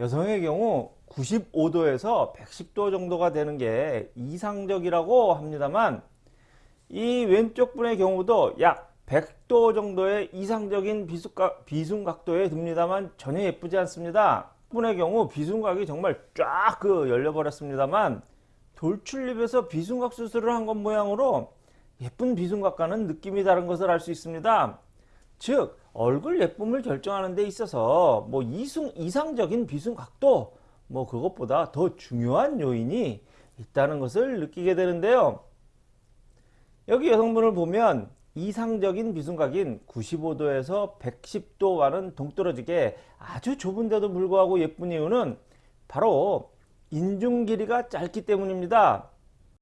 여성의 경우 95도에서 110도 정도가 되는 게 이상적이라고 합니다만 이 왼쪽 분의 경우도 약 100도 정도의 이상적인 비순각, 비순각도에 듭니다만 전혀 예쁘지 않습니다. 분의 경우 비순각이 정말 쫙 그 열려버렸습니다만 돌출입에서 비순각 수술을 한 것 모양으로 예쁜 비순각과는 느낌이 다른 것을 알 수 있습니다. 즉 얼굴 예쁨을 결정하는 데 있어서 뭐 이승, 이상적인 비순각도 뭐 그것보다 더 중요한 요인이 있다는 것을 느끼게 되는데요. 여기 여성분을 보면 이상적인 비순각인 95도에서 110도와는 동떨어지게 아주 좁은데도 불구하고 예쁜 이유는 바로 인중 길이가 짧기 때문입니다.